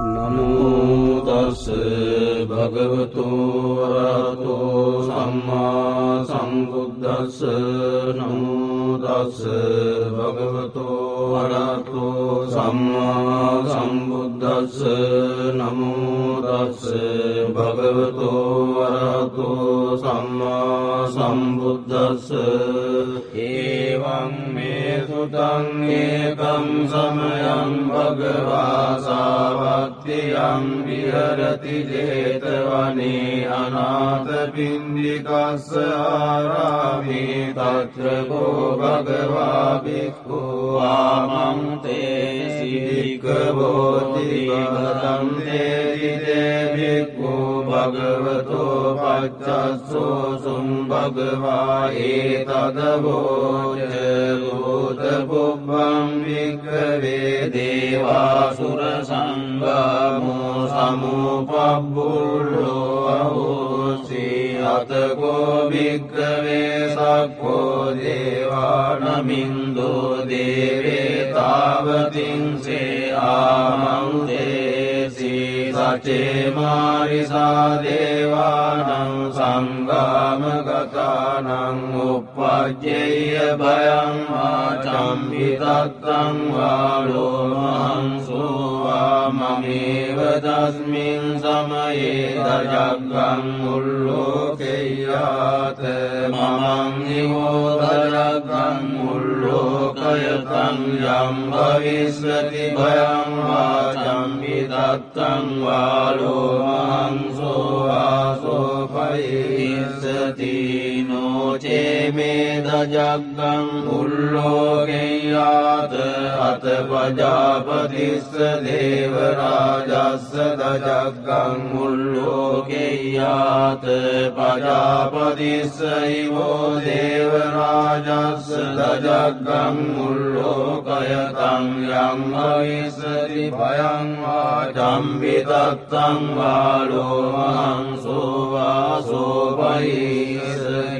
නමුතස් භගවතු වරහතෝ සම්මා සම්බුද්දස්ස නමුදස්ස භගවතු වරහතෝ සම්මා සම්බුද්දස්ස නමුදස්ස භගවතු වරහතෝ සම්මා සම්බුද්දස්ස ඒවං මේ සුතං ඒකම් සමයං භගවාසාවත් සත්‍යයම් විහරති ජේතවනේ අනාත පින්ඩිකස්ස ආරාමේ තත්‍රකෝ භගවා බික්ඛු ආමන්තේ සිද්ධිකවෝතිගතම් තේදිදේ බික්ඛු භගවතෝ පච්චස්සෝ සුම් භගවා ඒතදවෝච භූත පුබ්බම් වික්ඛවේ දේවාසුර සංඝා නමෝ සමුපබ්බුල්ලෝ අහෝසී අතකෝ භික්කවේ සක්කෝ දේවානමින්දෝ දේවේ තාවතින්සේ ආමන්තේසී සචේ මාරිසා දේවානං සංගාමගතානං උප්පජ්ජය භයං ආචම්බිතත්තං වාලෝමහන්සෝවා මමේව තස්මින් සමයේ දජග්ගං මුල්ලෝකෙයාත මමං නිවෝදජග්ගං यतं भविष्यति भयं वाचं विदत्तं वासोपरि නෝචේ මේ දජග්ගං මුල්ලෝකෙයාත අත පජාපතිස්ස දේවරාජස්ස දජග්ගං මුල්ලෝකෙයාත පජාපතිස්සයිවෝ දේවරාජස්ස දජග්ගං මුල්ලෝකයතං යං අවිස්සති භයං වාචම්බිතත්තං වාලෝමහන්සෝවාසෝපයිස්සති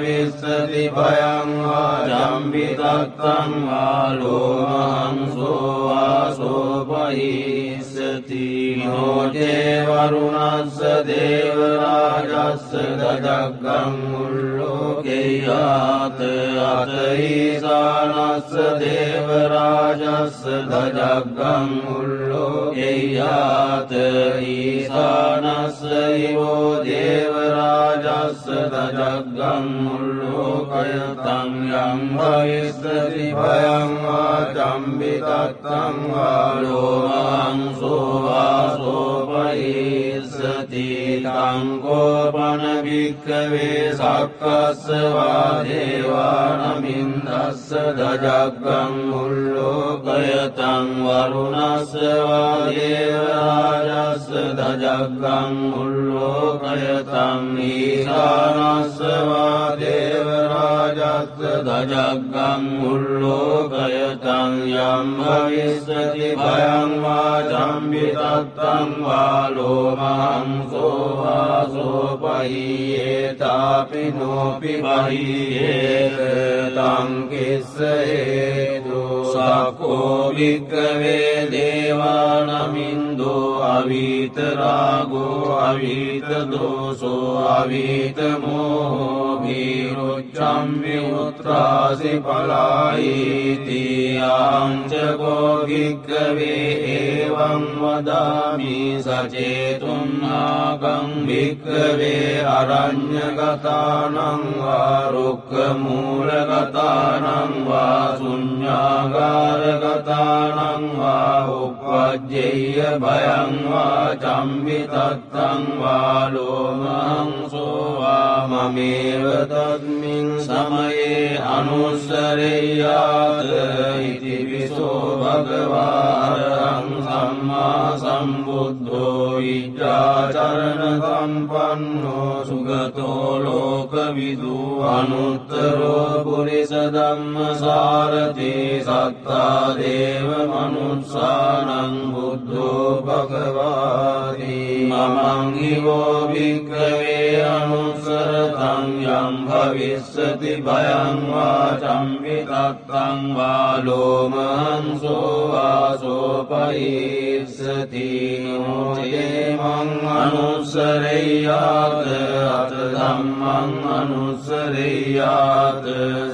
භවිස්සති භයං ආජම්බිතත්තං ආලෝමහන්සෝ ආසෝපහිස්සති නෝජේ වරුණස්ස දේවරාජස්ස දජග්ගං මුල්ලෝකෙයාත අතයිසානස්ස දේවරාජස්ස දජග්ගං මුල්ලෝකෙයාත ඊසානස්ස ඉවෝ දේවරාජස්ස දජග්ගං මුල්ලෝකයතං යම් භවිස්සති භයං ආචම්බිතත්තං වාලෝමහන්සෝ ආසෝපයිස්සති තංකෝපන භික්කවේ සක්කස්සවා දේවානමින්දස්ස දජග්ගං මුල්ලෝකයතං වරුණස්සවා දේවරාජස්ස දජග්ගං මුල්ලෝකයතං ඊසානස්සවා දේවරාජස්ස දජග්ගං මුල්ලෝකයතං යම් භවිස්සති භයං වාචම්බිතත්තං වාලෝමහන්සෝ වාසෝපහියේතාපි නෝපි බහියේත තංකිස්ස හේතු සකෝ වික්කවේ දේවානමින්දෝ අවිතරාගෝ අවිතදෝසෝ අවිතමෝහෝ භීරුච්චම් විමුත්‍රාසි පලායිති ආංචකෝ භික්කවේ ඒවං වදාමි සචේතුන්නාගං භික්කවේ අරඤ්‍යගතානං වා රුක්කමූලගතානං වා සුඤ්ඤාගාරගතානං වා උප්පජ්ජේය භයං වා චම්බිතත්තං වා ලෝමහංසෝ වා මමේව තස්මින් සමයේ අනුස්සරෙය්‍යාත ඉතිවිසෝ භගවාරං සම්මා සම්බුද්ධෝ විජ්ජාචරණ සම්පන්නෝ සුගතෝ ලෝකවිදු අනුත්තරෝ පුරිස ධම්ම සාරති සත්තා දේව මනුස්සානං බුද්ධෝ භගවාදී මමංගිවෝ භික්කවේ අනුසරතං යම් භවිස්සති භයංවා චම්පිතත්තං වාලෝමහන්සෝ වාසෝපයිස්සති නෝජේමං අනුස්සරෙයාත අත දම්මං අනුස්සරෙයාත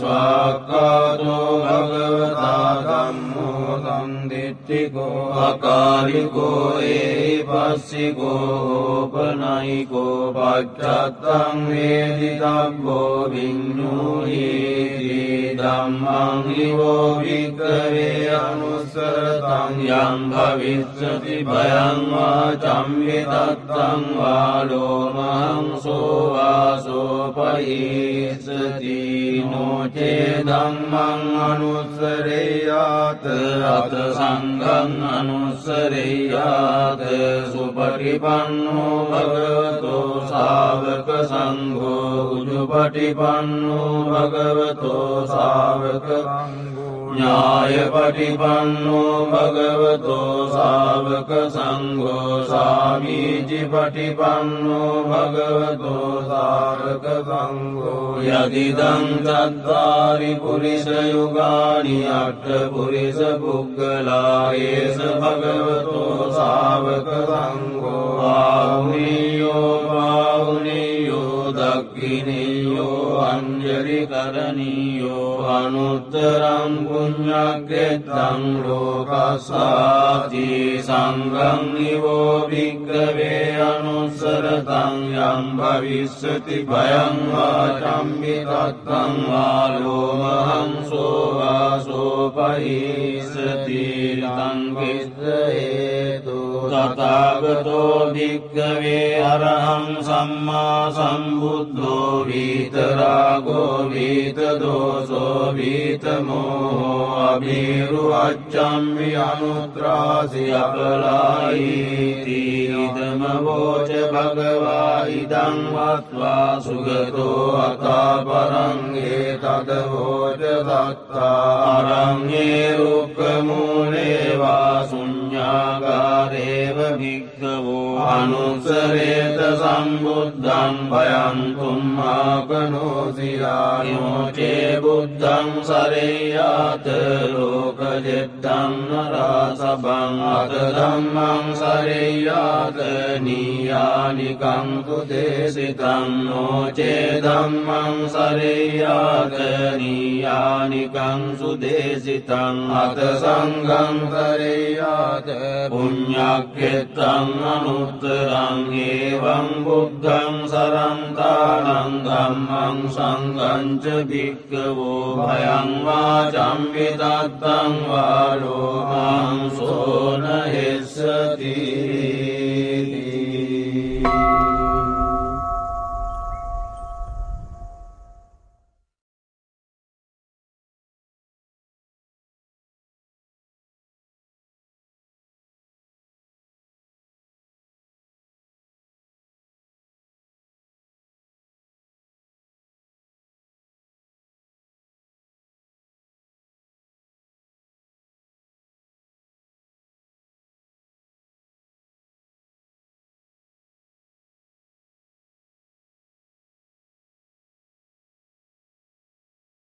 ස්වාක්කාතෝ භගවතා දම්මෝ සන්දිට්ටිකෝ අකාලිකෝ ඒ පස්සිකෝ ඕපනයිකෝ පච්චත්තං වේදිතබ්බෝ විඤ්ඥූහිති දම්මං හිවෝ වික්කවේ අනුස්සරතං යම් භවිස්සති භයංවා චම්විතත්තං වාලෝමහං සෝවාසෝපහිස්සති නෝචේ දම්මං අනුස්සරේයාත අත සංගං අනුස්සරේයාත සුපටිපන්නෝ භගවතෝ සාවක සංඝෝ උජුපටිපන්නෝ භගවතෝ සාවක ඥායපටිපන්නෝ භගවතෝ සාවක සංඝෝ न्यायपटिपन्नो भगवतो सावकसङ्गो स्वामीजिपटिपन्नो भगवतो सावकसङ्गो यदिदं तद् दारिपुरुषयुगानि अट्टपुरिषपुगलारेश भगवतो सावकसङ्गो वा අංජලි කරණීයෝ අනුත්තරං පුඤ්ඤග්ගෙත්තං ලෝකසාති සංඝං නිවෝ භික්ඛවේ අනුස්සරතං යම් භවිස්සති භයං වාචම්මි තත්තං වාලෝමහං සෝවාසෝපහිස්සති තං කිස්ස හේතු තථාගතෝ භික්ඛවේ අරහං සම්මා සම්බුද්ධෝ විතරාගෝ විතදෝසෝ විතමෝ අභිරු අච්චම්මි අනුත්‍රාසි අපලායිති ඉදම වෝච භගවා ඉදං වත්වා සුගතෝ අතා පරංගේ තදවෝච දත්තා අරංගේ රුක්කමූලේවා සුඤ්ඥාගාරේව භික්කවෝ අනුසරේත සම්බුද්ධන් භයන්තුම්මාකනෝසියායෝචේ බුද්ධං සරේයාත ලෝකජෙද්දං නරාසබං අත දම්මං සරේයාත නීයානිකංතු දේසිතං නෝචේ දම්මං සරේයාත නීයානිකං සුදේසිතං අත සංගං සරේයාත පුඤ්ඥක්කෙත්තං අනුත්තරං ඒවං බුද්ධං සරන්තානං ධම්මං සංගංච භික්කවෝ භයංවා චම්විතත්තං වාලෝමං සෝන හෙස්සති